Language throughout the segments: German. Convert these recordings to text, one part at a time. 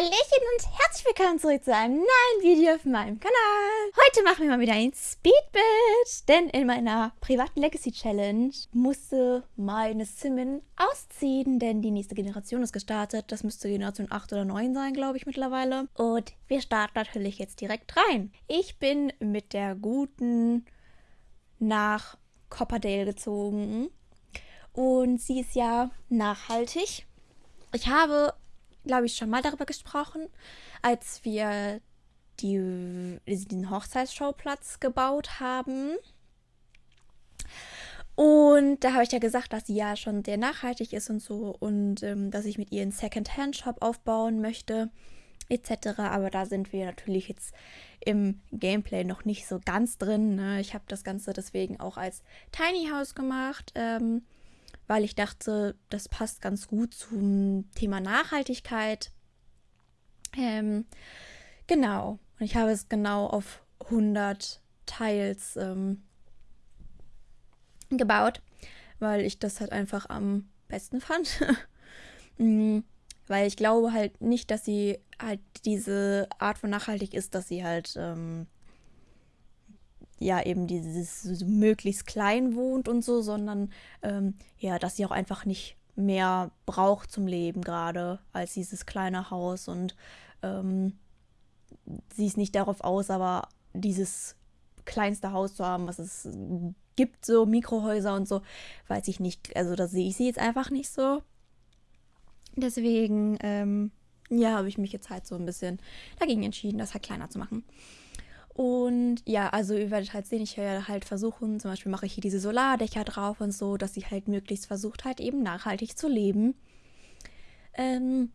Hallöchen und herzlich willkommen zurück zu einem neuen Video auf meinem Kanal. Heute machen wir mal wieder ein Speedbit, denn in meiner privaten Legacy Challenge musste meine Simon ausziehen, denn die nächste Generation ist gestartet. Das müsste Generation 8 oder 9 sein, glaube ich, mittlerweile. Und wir starten natürlich jetzt direkt rein. Ich bin mit der guten nach Copperdale gezogen und sie ist ja nachhaltig. Ich habe glaube ich, schon mal darüber gesprochen, als wir die, diesen Hochzeitsschauplatz gebaut haben. Und da habe ich ja gesagt, dass sie ja schon sehr nachhaltig ist und so und ähm, dass ich mit ihr einen Second-Hand-Shop aufbauen möchte, etc. Aber da sind wir natürlich jetzt im Gameplay noch nicht so ganz drin. Ne? Ich habe das Ganze deswegen auch als Tiny House gemacht. Ähm, weil ich dachte, das passt ganz gut zum Thema Nachhaltigkeit. Ähm, genau. Und ich habe es genau auf 100 Teils ähm, gebaut, weil ich das halt einfach am besten fand. Mhm. weil ich glaube halt nicht, dass sie halt diese Art von nachhaltig ist, dass sie halt ähm, ja eben dieses möglichst klein wohnt und so, sondern ähm, ja, dass sie auch einfach nicht mehr braucht zum Leben gerade als dieses kleine Haus und ähm, sie ist nicht darauf aus, aber dieses kleinste Haus zu haben, was es gibt, so Mikrohäuser und so, weiß ich nicht. Also da sehe ich sie jetzt einfach nicht so. Deswegen, ähm, ja, habe ich mich jetzt halt so ein bisschen dagegen entschieden, das halt kleiner zu machen. Und ja, also ihr werdet halt sehen, ich werde halt versuchen, zum Beispiel mache ich hier diese Solardächer drauf und so, dass sie halt möglichst versucht halt eben nachhaltig zu leben. Ähm,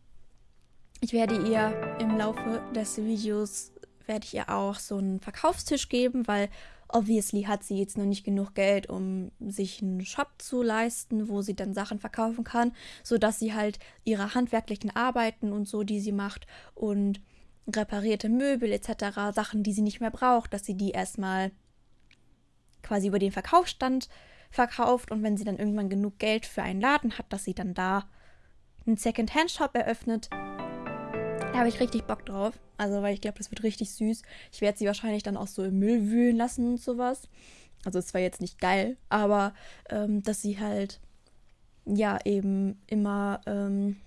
ich werde ihr im Laufe des Videos, werde ich ihr auch so einen Verkaufstisch geben, weil obviously hat sie jetzt noch nicht genug Geld, um sich einen Shop zu leisten, wo sie dann Sachen verkaufen kann, sodass sie halt ihre handwerklichen Arbeiten und so, die sie macht und reparierte Möbel etc., Sachen, die sie nicht mehr braucht, dass sie die erstmal quasi über den Verkaufsstand verkauft und wenn sie dann irgendwann genug Geld für einen Laden hat, dass sie dann da einen Second-Hand-Shop eröffnet. Da habe ich richtig Bock drauf. Also, weil ich glaube, das wird richtig süß. Ich werde sie wahrscheinlich dann auch so im Müll wühlen lassen und sowas. Also, es war jetzt nicht geil, aber ähm, dass sie halt, ja, eben immer ähm,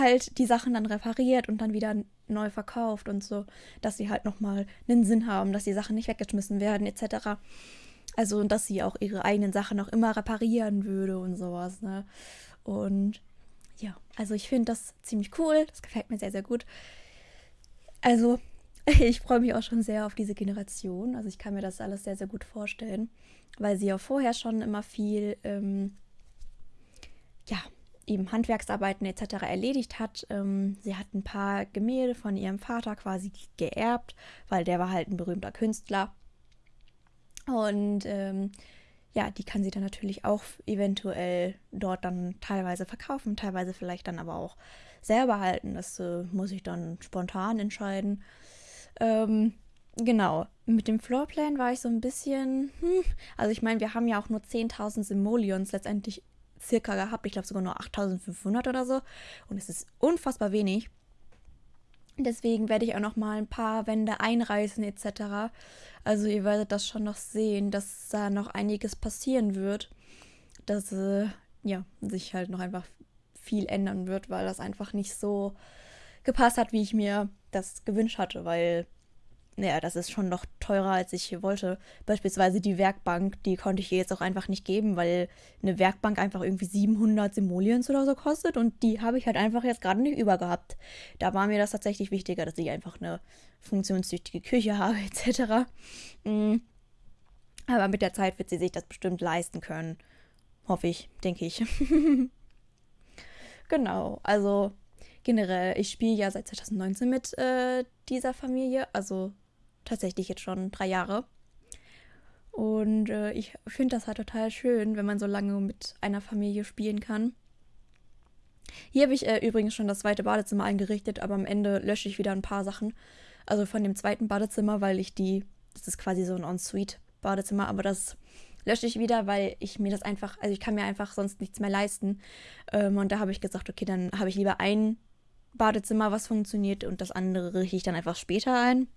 halt die Sachen dann repariert und dann wieder neu verkauft und so, dass sie halt nochmal einen Sinn haben, dass die Sachen nicht weggeschmissen werden etc. Also, dass sie auch ihre eigenen Sachen auch immer reparieren würde und sowas, ne? Und ja, also ich finde das ziemlich cool, das gefällt mir sehr, sehr gut. Also, ich freue mich auch schon sehr auf diese Generation. Also ich kann mir das alles sehr, sehr gut vorstellen, weil sie ja vorher schon immer viel, ähm, ja, eben Handwerksarbeiten etc. erledigt hat. Ähm, sie hat ein paar Gemälde von ihrem Vater quasi geerbt, weil der war halt ein berühmter Künstler. Und ähm, ja, die kann sie dann natürlich auch eventuell dort dann teilweise verkaufen, teilweise vielleicht dann aber auch selber halten. Das äh, muss ich dann spontan entscheiden. Ähm, genau, mit dem Floorplan war ich so ein bisschen, hm, also ich meine, wir haben ja auch nur 10.000 Simoleons letztendlich circa gehabt. Ich glaube sogar nur 8500 oder so. Und es ist unfassbar wenig. Deswegen werde ich auch noch mal ein paar Wände einreißen etc. Also ihr werdet das schon noch sehen, dass da noch einiges passieren wird. Dass äh, ja, sich halt noch einfach viel ändern wird, weil das einfach nicht so gepasst hat, wie ich mir das gewünscht hatte, weil naja, das ist schon noch teurer, als ich hier wollte. Beispielsweise die Werkbank, die konnte ich ihr jetzt auch einfach nicht geben, weil eine Werkbank einfach irgendwie 700 Simoleons oder so kostet und die habe ich halt einfach jetzt gerade nicht über gehabt. Da war mir das tatsächlich wichtiger, dass ich einfach eine funktionstüchtige Küche habe, etc. Mhm. Aber mit der Zeit wird sie sich das bestimmt leisten können. Hoffe ich, denke ich. genau, also generell, ich spiele ja seit 2019 mit äh, dieser Familie, also tatsächlich jetzt schon drei Jahre. Und äh, ich finde das halt total schön, wenn man so lange mit einer Familie spielen kann. Hier habe ich äh, übrigens schon das zweite Badezimmer eingerichtet, aber am Ende lösche ich wieder ein paar Sachen. Also von dem zweiten Badezimmer, weil ich die, das ist quasi so ein Ensuite-Badezimmer, aber das lösche ich wieder, weil ich mir das einfach, also ich kann mir einfach sonst nichts mehr leisten. Ähm, und da habe ich gesagt, okay, dann habe ich lieber ein Badezimmer, was funktioniert und das andere richte ich dann einfach später ein.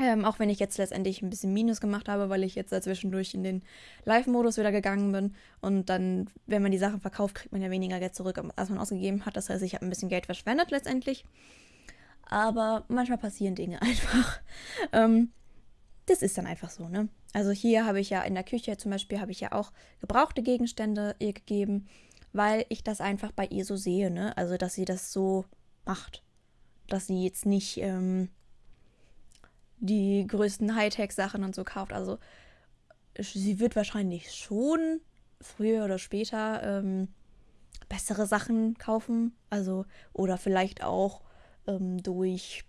Ähm, auch wenn ich jetzt letztendlich ein bisschen Minus gemacht habe, weil ich jetzt dazwischendurch in den Live-Modus wieder gegangen bin. Und dann, wenn man die Sachen verkauft, kriegt man ja weniger Geld zurück, als man ausgegeben hat. Das heißt, ich habe ein bisschen Geld verschwendet letztendlich. Aber manchmal passieren Dinge einfach. ähm, das ist dann einfach so, ne? Also hier habe ich ja in der Küche zum Beispiel, habe ich ja auch gebrauchte Gegenstände ihr gegeben, weil ich das einfach bei ihr so sehe, ne? Also, dass sie das so macht. Dass sie jetzt nicht ähm, die größten Hightech-Sachen und so kauft. Also, sie wird wahrscheinlich schon früher oder später ähm, bessere Sachen kaufen. Also, oder vielleicht auch ähm, durch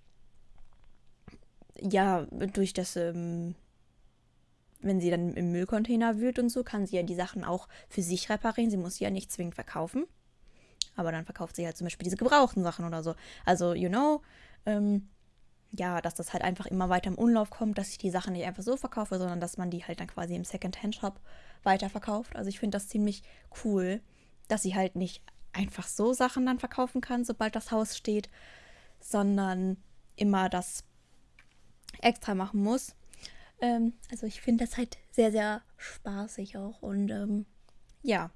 ja, durch das, ähm, wenn sie dann im Müllcontainer wühlt und so, kann sie ja die Sachen auch für sich reparieren. Sie muss sie ja nicht zwingend verkaufen. Aber dann verkauft sie halt zum Beispiel diese gebrauchten Sachen oder so. Also, you know, ähm, ja, dass das halt einfach immer weiter im Umlauf kommt, dass ich die Sachen nicht einfach so verkaufe, sondern dass man die halt dann quasi im Second-Hand-Shop weiterverkauft. Also ich finde das ziemlich cool, dass sie halt nicht einfach so Sachen dann verkaufen kann, sobald das Haus steht, sondern immer das extra machen muss. Ähm, also ich finde das halt sehr, sehr spaßig auch. Und ähm, ja,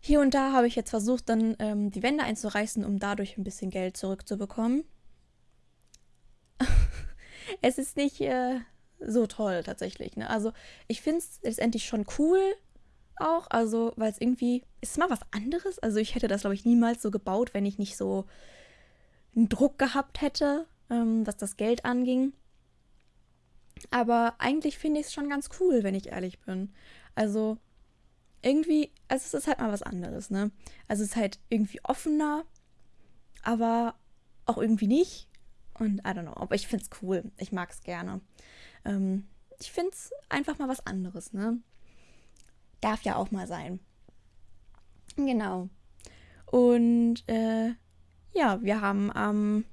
hier und da habe ich jetzt versucht, dann ähm, die Wände einzureißen, um dadurch ein bisschen Geld zurückzubekommen. es ist nicht äh, so toll tatsächlich. Ne? Also ich finde es letztendlich schon cool auch, also weil es irgendwie ist mal was anderes. Also ich hätte das glaube ich niemals so gebaut, wenn ich nicht so einen Druck gehabt hätte, ähm, was das Geld anging. Aber eigentlich finde ich es schon ganz cool, wenn ich ehrlich bin. Also irgendwie, also es ist halt mal was anderes, ne? Also es ist halt irgendwie offener, aber auch irgendwie nicht. Und I don't know, aber ich finde es cool. Ich mag es gerne. Ähm, ich finde es einfach mal was anderes, ne? Darf ja auch mal sein. Genau. Und äh, ja, wir haben am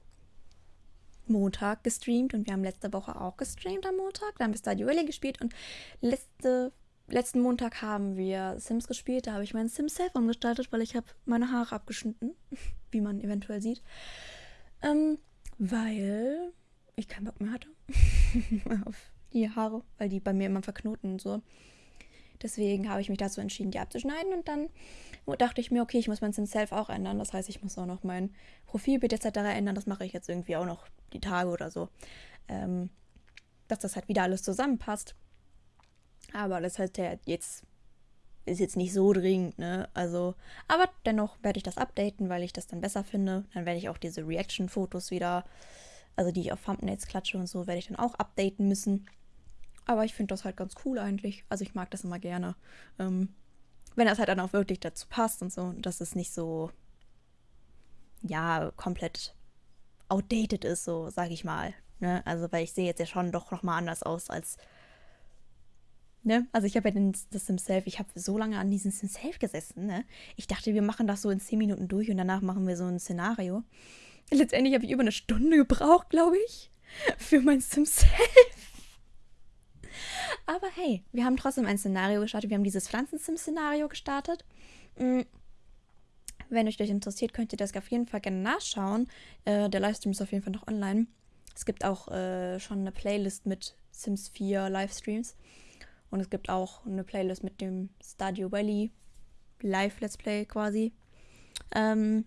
Montag gestreamt und wir haben letzte Woche auch gestreamt am Montag. Da haben wir Stadio Valley gespielt und letzte, letzten Montag haben wir Sims gespielt. Da habe ich meinen Sims Self umgestaltet, weil ich habe meine Haare abgeschnitten, wie man eventuell sieht. Ähm, weil ich keinen Bock mehr hatte auf die Haare, weil die bei mir immer verknoten und so. Deswegen habe ich mich dazu entschieden, die abzuschneiden und dann dachte ich mir, okay, ich muss mein Self auch ändern. Das heißt, ich muss auch noch mein Profilbild etc. ändern. Das mache ich jetzt irgendwie auch noch die Tage oder so. Ähm, dass das halt wieder alles zusammenpasst. Aber das heißt ja jetzt ist jetzt nicht so dringend, ne? Also, aber dennoch werde ich das updaten, weil ich das dann besser finde. Dann werde ich auch diese Reaction-Fotos wieder, also die ich auf Thumbnails klatsche und so, werde ich dann auch updaten müssen. Aber ich finde das halt ganz cool eigentlich. Also ich mag das immer gerne. Ähm, wenn das halt dann auch wirklich dazu passt und so, dass es nicht so, ja, komplett outdated ist, so sage ich mal. Ne? Also, weil ich sehe jetzt ja schon doch nochmal anders aus als. Ne? Also ich habe ja den, das Self, ich habe so lange an diesem Self gesessen, ne? Ich dachte, wir machen das so in 10 Minuten durch und danach machen wir so ein Szenario. Letztendlich habe ich über eine Stunde gebraucht, glaube ich, für mein Self. Aber hey, wir haben trotzdem ein Szenario gestartet. Wir haben dieses Pflanzensim-Szenario gestartet. Mm. Wenn euch das interessiert, könnt ihr das auf jeden Fall gerne nachschauen. Äh, der Livestream ist auf jeden Fall noch online. Es gibt auch äh, schon eine Playlist mit Sims 4 Livestreams. Und es gibt auch eine Playlist mit dem Stadio Valley Live Let's Play quasi. Ähm,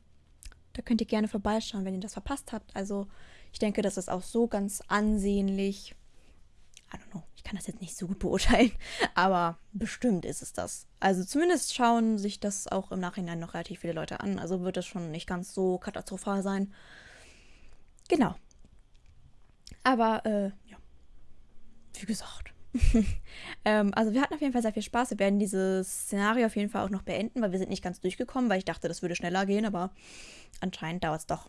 da könnt ihr gerne vorbeischauen, wenn ihr das verpasst habt. Also ich denke, das ist auch so ganz ansehnlich. I don't know kann das jetzt nicht so gut beurteilen, aber bestimmt ist es das. Also zumindest schauen sich das auch im Nachhinein noch relativ viele Leute an. Also wird es schon nicht ganz so katastrophal sein. Genau. Aber, äh, ja. Wie gesagt. ähm, also wir hatten auf jeden Fall sehr viel Spaß. Wir werden dieses Szenario auf jeden Fall auch noch beenden, weil wir sind nicht ganz durchgekommen, weil ich dachte, das würde schneller gehen, aber anscheinend dauert es doch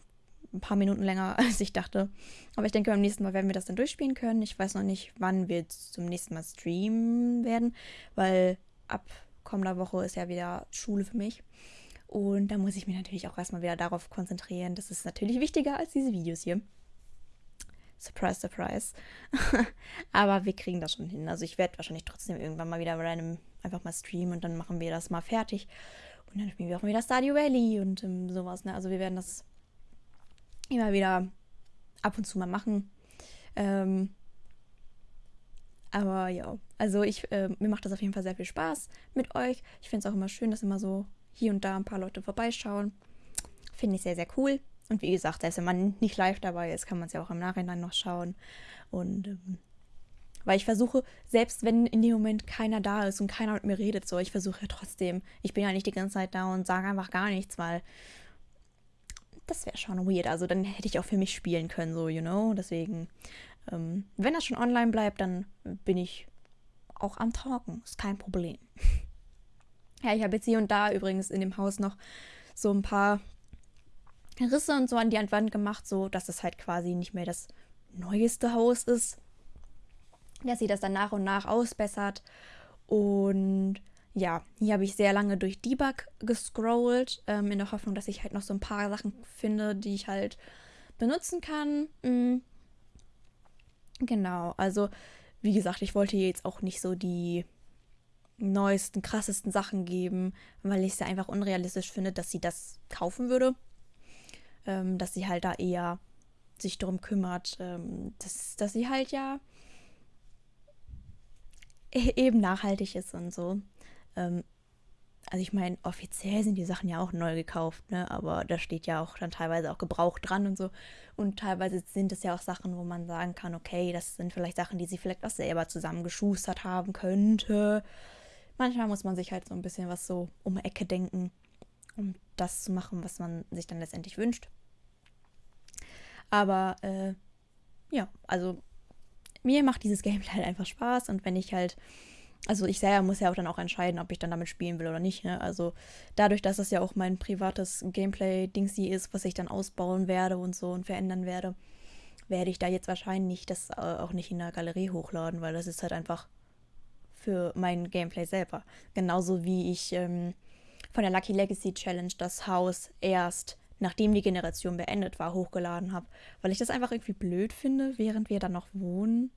ein paar Minuten länger, als ich dachte. Aber ich denke, beim nächsten Mal werden wir das dann durchspielen können. Ich weiß noch nicht, wann wir zum nächsten Mal streamen werden, weil ab kommender Woche ist ja wieder Schule für mich. Und da muss ich mich natürlich auch erstmal wieder darauf konzentrieren. Das ist natürlich wichtiger als diese Videos hier. Surprise, surprise. Aber wir kriegen das schon hin. Also ich werde wahrscheinlich trotzdem irgendwann mal wieder einem einfach mal streamen und dann machen wir das mal fertig. Und dann spielen wir auch wieder Stardew Valley und ähm, sowas. Ne? Also wir werden das immer wieder ab und zu mal machen. Ähm, aber ja, also ich, äh, mir macht das auf jeden Fall sehr viel Spaß mit euch. Ich finde es auch immer schön, dass immer so hier und da ein paar Leute vorbeischauen. Finde ich sehr, sehr cool. Und wie gesagt, selbst wenn man nicht live dabei ist, kann man es ja auch im Nachhinein noch schauen. Und ähm, weil ich versuche, selbst wenn in dem Moment keiner da ist und keiner mit mir redet, so, ich versuche ja trotzdem, ich bin ja nicht die ganze Zeit da und sage einfach gar nichts, weil das wäre schon weird. Also dann hätte ich auch für mich spielen können, so, you know. Deswegen, ähm, wenn das schon online bleibt, dann bin ich auch am Talken. Ist kein Problem. ja, ich habe jetzt hier und da übrigens in dem Haus noch so ein paar Risse und so an die Wand gemacht, so dass es halt quasi nicht mehr das neueste Haus ist. Dass sie das dann nach und nach ausbessert. Und ja, hier habe ich sehr lange durch Debug gescrollt, ähm, in der Hoffnung, dass ich halt noch so ein paar Sachen finde, die ich halt benutzen kann. Mhm. Genau, also wie gesagt, ich wollte jetzt auch nicht so die neuesten, krassesten Sachen geben, weil ich es ja einfach unrealistisch finde, dass sie das kaufen würde. Ähm, dass sie halt da eher sich darum kümmert, ähm, dass, dass sie halt ja e-, eben nachhaltig ist und so. Ähm, also ich meine, offiziell sind die Sachen ja auch neu gekauft, ne? Aber da steht ja auch dann teilweise auch Gebrauch dran und so. Und teilweise sind es ja auch Sachen, wo man sagen kann, okay, das sind vielleicht Sachen, die sie vielleicht auch selber zusammengeschustert haben könnte. Manchmal muss man sich halt so ein bisschen was so um die Ecke denken, um das zu machen, was man sich dann letztendlich wünscht. Aber äh, ja, also mir macht dieses Gameplay halt einfach Spaß und wenn ich halt also ich selber muss ja auch dann auch entscheiden, ob ich dann damit spielen will oder nicht. Ne? Also dadurch, dass das ja auch mein privates Gameplay-Dingsy ist, was ich dann ausbauen werde und so und verändern werde, werde ich da jetzt wahrscheinlich das äh, auch nicht in der Galerie hochladen, weil das ist halt einfach für mein Gameplay selber. Genauso wie ich ähm, von der Lucky Legacy Challenge das Haus erst nachdem die Generation beendet war, hochgeladen habe, weil ich das einfach irgendwie blöd finde, während wir dann noch wohnen,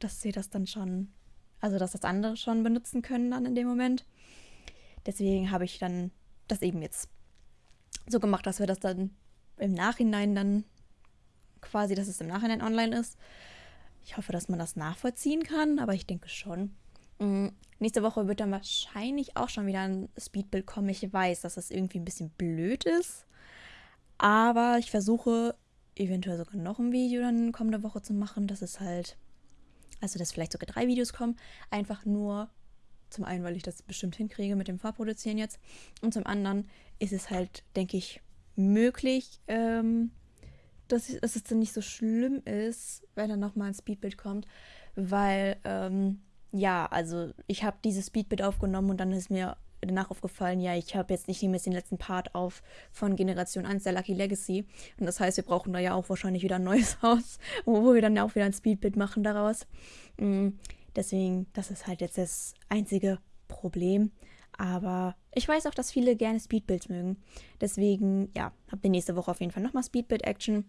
dass sie das dann schon also, dass das andere schon benutzen können dann in dem Moment. Deswegen habe ich dann das eben jetzt so gemacht, dass wir das dann im Nachhinein dann quasi, dass es im Nachhinein online ist. Ich hoffe, dass man das nachvollziehen kann, aber ich denke schon. Mhm. Nächste Woche wird dann wahrscheinlich auch schon wieder ein Speedbild kommen. Ich weiß, dass das irgendwie ein bisschen blöd ist. Aber ich versuche eventuell sogar noch ein Video dann kommende Woche zu machen. Das ist halt also dass vielleicht sogar drei Videos kommen, einfach nur zum einen, weil ich das bestimmt hinkriege mit dem Vorproduzieren jetzt. Und zum anderen ist es halt, denke ich, möglich, ähm, dass, dass, es dann nicht so schlimm ist, wenn dann nochmal ein Speedbild kommt, weil, ähm, ja, also ich habe dieses Speedbild aufgenommen und dann ist mir danach aufgefallen, ja, ich habe jetzt nicht mehr den letzten Part auf von Generation 1 der Lucky Legacy. Und das heißt, wir brauchen da ja auch wahrscheinlich wieder ein neues Haus, wo wir dann auch wieder ein Speedbit machen daraus. Mhm. Deswegen, das ist halt jetzt das einzige Problem. Aber ich weiß auch, dass viele gerne Speedbuilds mögen. Deswegen, ja, habt ihr nächste Woche auf jeden Fall nochmal Speedbuild-Action.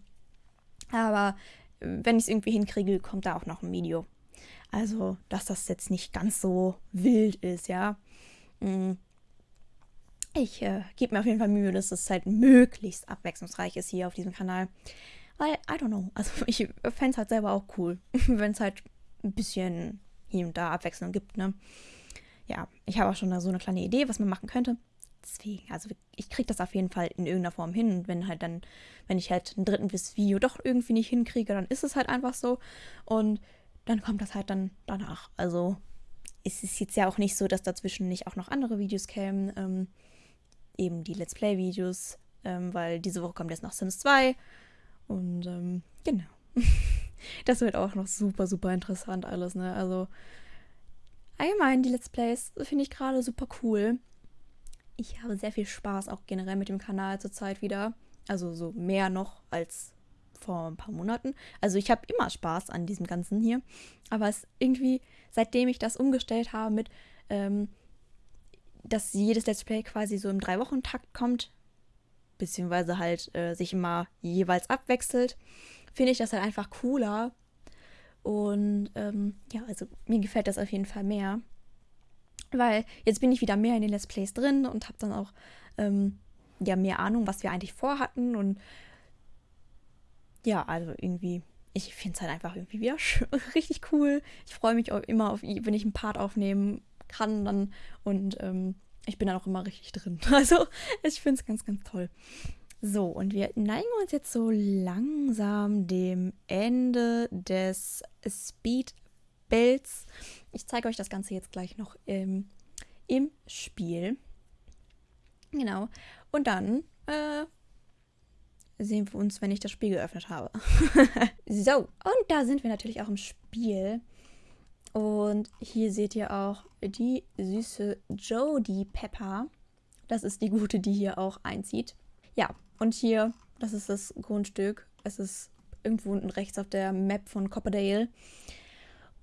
Aber wenn ich es irgendwie hinkriege, kommt da auch noch ein Video. Also, dass das jetzt nicht ganz so wild ist, ja. Mm. Ich äh, gebe mir auf jeden Fall Mühe, dass es halt möglichst abwechslungsreich ist hier auf diesem Kanal. Weil, I don't know, also ich fände es halt selber auch cool, wenn es halt ein bisschen hier und da Abwechslung gibt, ne? Ja, ich habe auch schon so eine kleine Idee, was man machen könnte. Deswegen, also ich kriege das auf jeden Fall in irgendeiner Form hin. Und wenn halt dann, wenn ich halt ein drittes Video doch irgendwie nicht hinkriege, dann ist es halt einfach so. Und dann kommt das halt dann danach. Also es ist jetzt ja auch nicht so, dass dazwischen nicht auch noch andere Videos kämen. Ähm, eben die Let's Play-Videos, ähm, weil diese Woche kommt jetzt noch Sims 2. Und ähm, genau. das wird auch noch super, super interessant alles, ne? Also allgemein die Let's Plays finde ich gerade super cool. Ich habe sehr viel Spaß auch generell mit dem Kanal zurzeit wieder. Also so mehr noch als vor ein paar Monaten. Also ich habe immer Spaß an diesem Ganzen hier. Aber es irgendwie, seitdem ich das umgestellt habe mit, ähm, dass jedes Let's Play quasi so im Drei-Wochen-Takt kommt, beziehungsweise halt äh, sich immer jeweils abwechselt, finde ich das halt einfach cooler. Und ähm, ja, also mir gefällt das auf jeden Fall mehr. Weil jetzt bin ich wieder mehr in den Let's Plays drin und habe dann auch ähm, ja mehr Ahnung, was wir eigentlich vorhatten. Und ja, also irgendwie, ich finde es halt einfach irgendwie wieder richtig cool. Ich freue mich auch immer, auf, wenn ich einen Part aufnehmen kann dann und ähm, ich bin dann auch immer richtig drin. Also ich finde es ganz, ganz toll. So, und wir neigen uns jetzt so langsam dem Ende des Speed-Bells. Ich zeige euch das Ganze jetzt gleich noch im, im Spiel. Genau. Und dann äh, sehen wir uns, wenn ich das Spiel geöffnet habe. so, und da sind wir natürlich auch im Spiel. Und hier seht ihr auch die süße Jodie Pepper. Das ist die gute, die hier auch einzieht. Ja, und hier, das ist das Grundstück. Es ist irgendwo unten rechts auf der Map von Copperdale.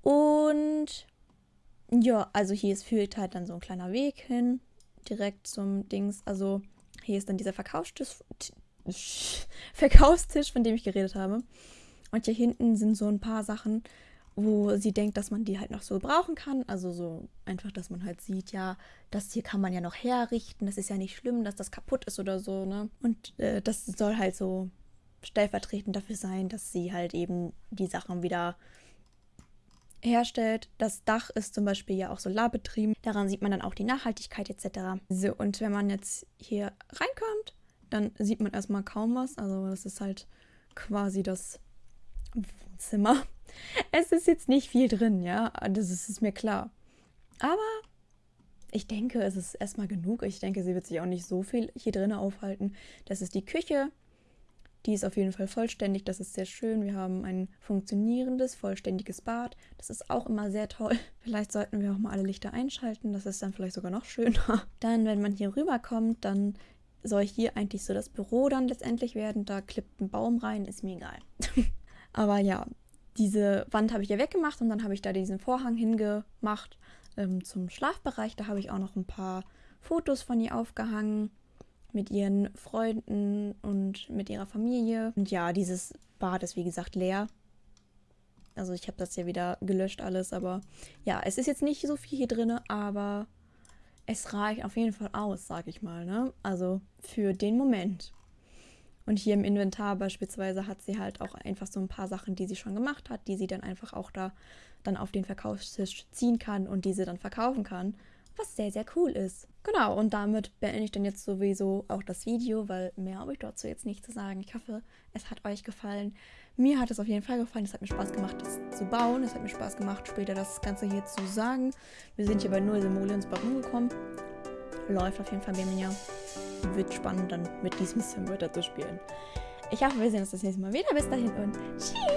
Und ja, also hier ist, führt halt dann so ein kleiner Weg hin, direkt zum Dings. Also hier ist dann dieser Verkaufstisch, Verkaufstisch, von dem ich geredet habe. Und hier hinten sind so ein paar Sachen, wo sie denkt, dass man die halt noch so brauchen kann. Also so einfach, dass man halt sieht, ja, das hier kann man ja noch herrichten. Das ist ja nicht schlimm, dass das kaputt ist oder so, ne? Und äh, das soll halt so stellvertretend dafür sein, dass sie halt eben die Sachen wieder herstellt. Das Dach ist zum Beispiel ja auch solarbetrieben. Daran sieht man dann auch die Nachhaltigkeit etc. So, und wenn man jetzt hier reinkommt, dann sieht man erstmal kaum was. Also das ist halt quasi das Wohnzimmer. Es ist jetzt nicht viel drin, ja, das ist, ist mir klar. Aber ich denke, es ist erstmal genug. Ich denke, sie wird sich auch nicht so viel hier drin aufhalten. Das ist die Küche. Die ist auf jeden Fall vollständig. Das ist sehr schön. Wir haben ein funktionierendes, vollständiges Bad. Das ist auch immer sehr toll. Vielleicht sollten wir auch mal alle Lichter einschalten. Das ist dann vielleicht sogar noch schöner. Dann, wenn man hier rüberkommt, dann soll hier eigentlich so das Büro dann letztendlich werden. Da klippt ein Baum rein. Ist mir egal. Aber ja, diese Wand habe ich ja weggemacht und dann habe ich da diesen Vorhang hingemacht ähm, zum Schlafbereich. Da habe ich auch noch ein paar Fotos von ihr aufgehangen mit ihren Freunden und mit ihrer Familie. Und ja, dieses Bad ist wie gesagt leer. Also ich habe das ja wieder gelöscht alles, aber ja, es ist jetzt nicht so viel hier drin, aber es reicht auf jeden Fall aus, sag ich mal, ne? Also für den Moment. Und hier im Inventar beispielsweise hat sie halt auch einfach so ein paar Sachen, die sie schon gemacht hat, die sie dann einfach auch da dann auf den Verkaufstisch ziehen kann und diese dann verkaufen kann, was sehr, sehr cool ist. Genau, und damit beende ich dann jetzt sowieso auch das Video, weil mehr habe ich dazu jetzt nicht zu sagen. Ich hoffe, es hat euch gefallen. Mir hat es auf jeden Fall gefallen. Es hat mir Spaß gemacht, das zu bauen. Es hat mir Spaß gemacht, später das Ganze hier zu sagen. Wir sind hier bei Null Simoleons bei rumgekommen. Läuft auf jeden Fall bei mir wird spannend, dann mit diesem Sim weiter zu spielen. Ich hoffe, wir sehen uns das nächste Mal wieder. Bis dahin und tschüss!